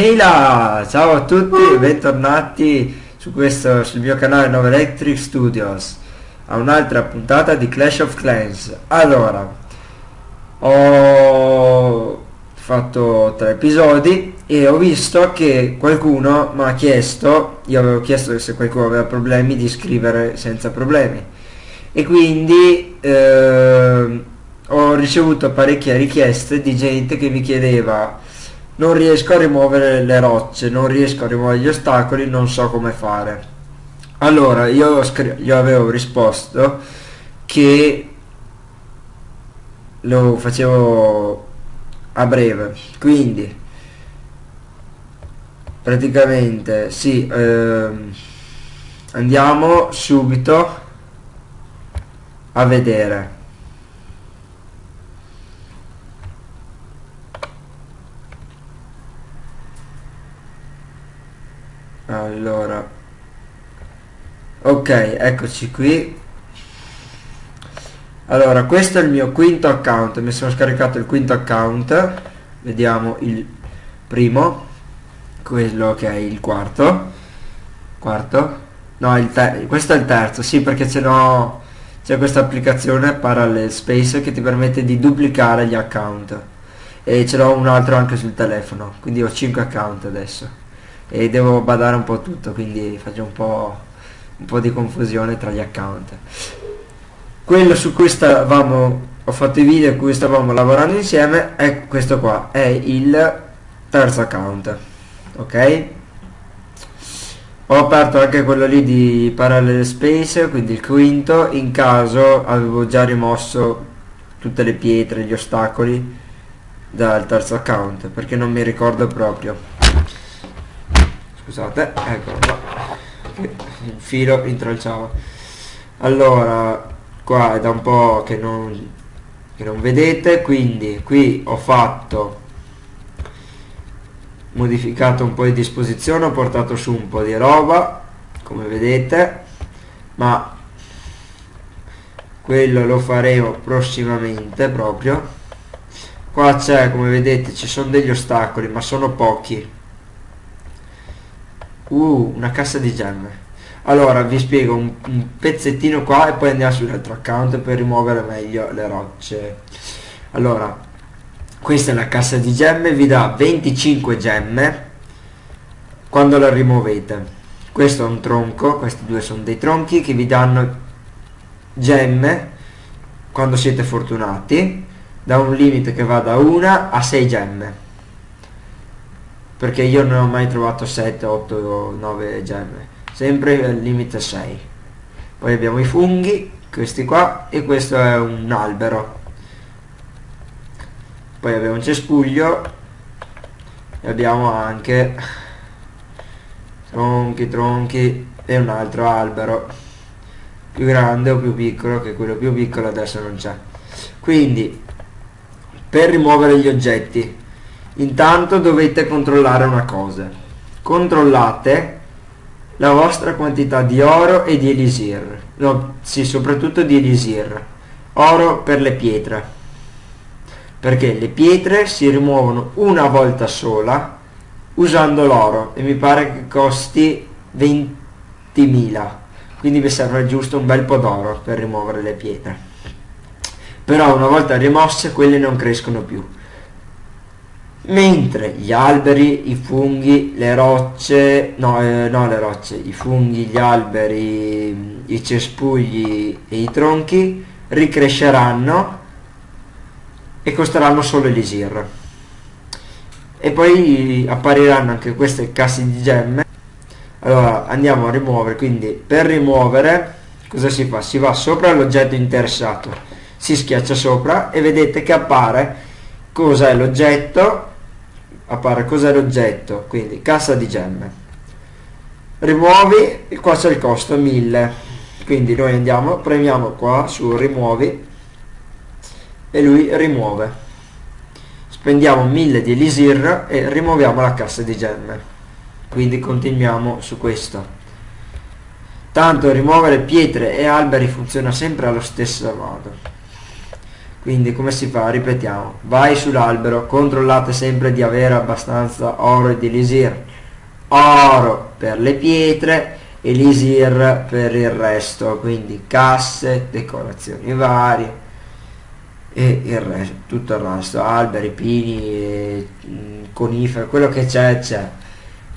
Ehi là! Ciao a tutti, bentornati su questo, sul mio canale 9 Electric Studios a un'altra puntata di Clash of Clans. Allora, ho fatto tre episodi e ho visto che qualcuno mi ha chiesto, io avevo chiesto se qualcuno aveva problemi di scrivere senza problemi e quindi eh, ho ricevuto parecchie richieste di gente che mi chiedeva non riesco a rimuovere le rocce, non riesco a rimuovere gli ostacoli, non so come fare. Allora, io gli avevo risposto che lo facevo a breve, quindi praticamente sì, ehm, andiamo subito a vedere allora. Ok eccoci qui. Allora questo è il mio quinto account. Mi sono scaricato il quinto account. Vediamo il primo. Quello che è il quarto. Quarto? No il questo è il terzo. Sì perché ce l'ho c'è questa applicazione Parallel Space che ti permette di duplicare gli account. E ce l'ho un altro anche sul telefono. Quindi ho 5 account adesso e devo badare un po' tutto quindi faccio un po', un po di confusione tra gli account. Quello su cui stavamo ho fatto i video in cui stavamo lavorando insieme è questo qua è il terzo account ok? Ho aperto anche quello lì di Parallel Space quindi il quinto in caso avevo già rimosso tutte le pietre gli ostacoli dal terzo account perché non mi ricordo proprio scusate eccolo qua. Il filo intralciava allora qua è da un po' che non, che non vedete quindi qui ho fatto modificato un po' di disposizione ho portato su un po' di roba come vedete ma quello lo faremo prossimamente proprio. Qua c'è come vedete ci sono degli ostacoli ma sono pochi Uh, una cassa di gemme. Allora, vi spiego un, un pezzettino qua e poi andiamo sull'altro account per rimuovere meglio le rocce. Allora, questa è la cassa di gemme, vi dà 25 gemme quando la rimuovete. Questo è un tronco, questi due sono dei tronchi che vi danno gemme quando siete fortunati, da un limite che va da 1 a 6 gemme perché io non ho mai trovato 7, 8, 9 gemme. Sempre al limite 6 poi abbiamo i funghi questi qua e questo è un albero. Poi abbiamo un cespuglio e abbiamo anche tronchi tronchi e un altro albero. Più grande o più piccolo che quello più piccolo adesso non c'è. Quindi per rimuovere gli oggetti Intanto dovete controllare una cosa. Controllate la vostra quantità di oro e di elisir. No, sì, soprattutto di elisir. Oro per le pietre. Perché le pietre si rimuovono una volta sola usando l'oro e mi pare che costi 20.000. Quindi vi serve giusto un bel po' d'oro per rimuovere le pietre. Però una volta rimosse quelle non crescono più mentre gli alberi, i funghi, le rocce, no, eh, no le rocce, i funghi, gli alberi, i cespugli e i tronchi ricresceranno e costeranno solo elisir. E poi appariranno anche queste casse di gemme. Allora andiamo a rimuovere, quindi per rimuovere cosa si fa? Si va sopra l'oggetto interessato, si schiaccia sopra e vedete che appare cosa è l'oggetto appare. Cos'è l'oggetto? Quindi cassa di gemme. Rimuovi qua c'è il costo 1000 quindi noi andiamo premiamo qua su rimuovi e lui rimuove. Spendiamo 1000 di elisir e rimuoviamo la cassa di gemme. Quindi continuiamo su questo. Tanto rimuovere pietre e alberi funziona sempre allo stesso modo quindi come si fa? Ripetiamo, vai sull'albero, controllate sempre di avere abbastanza oro e di elisir. Oro per le pietre, elisir per il resto, quindi casse, decorazioni varie e il resto, tutto il resto, alberi, pini, mm, conifere, quello che c'è c'è,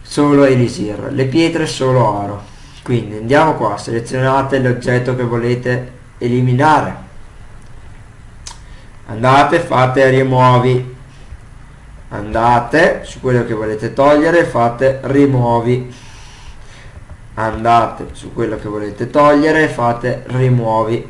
solo elisir. Le pietre solo oro. Quindi andiamo qua, selezionate l'oggetto che volete eliminare andate fate rimuovi. Andate su quello che volete togliere fate rimuovi. Andate su quello che volete togliere fate rimuovi.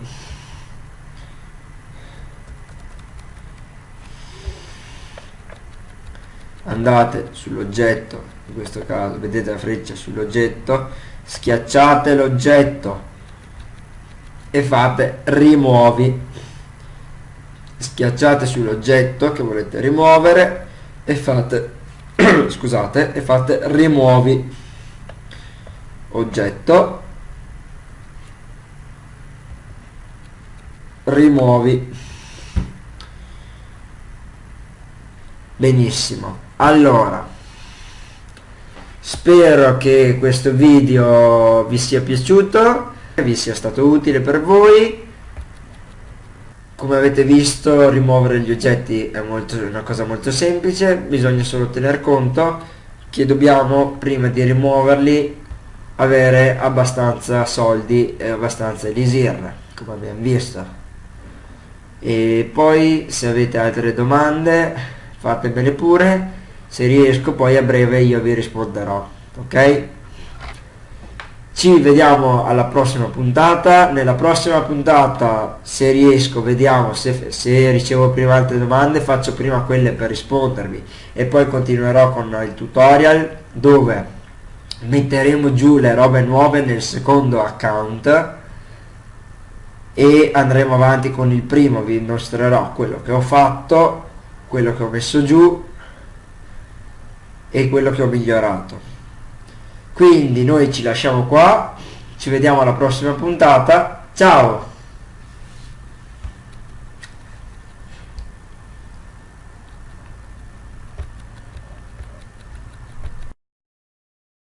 Andate sull'oggetto in questo caso vedete la freccia sull'oggetto schiacciate l'oggetto e fate rimuovi schiacciate sull'oggetto che volete rimuovere e fate scusate e fate rimuovi oggetto. Rimuovi. Benissimo. Allora spero che questo video vi sia piaciuto vi sia stato utile per voi come avete visto rimuovere gli oggetti è molto, una cosa molto semplice, bisogna solo tener conto che dobbiamo prima di rimuoverli avere abbastanza soldi e abbastanza elisir, come abbiamo visto. E poi se avete altre domande fatemele pure, se riesco poi a breve io vi risponderò, ok? Ci vediamo alla prossima puntata. Nella prossima puntata se riesco vediamo. Se, se, ricevo prima altre domande faccio prima quelle per rispondervi. E poi continuerò con il tutorial dove metteremo giù le robe nuove nel secondo account e andremo avanti con il primo. Vi mostrerò quello che ho fatto quello che ho messo giù e quello che ho migliorato quindi noi ci lasciamo qua ci vediamo alla prossima puntata. Ciao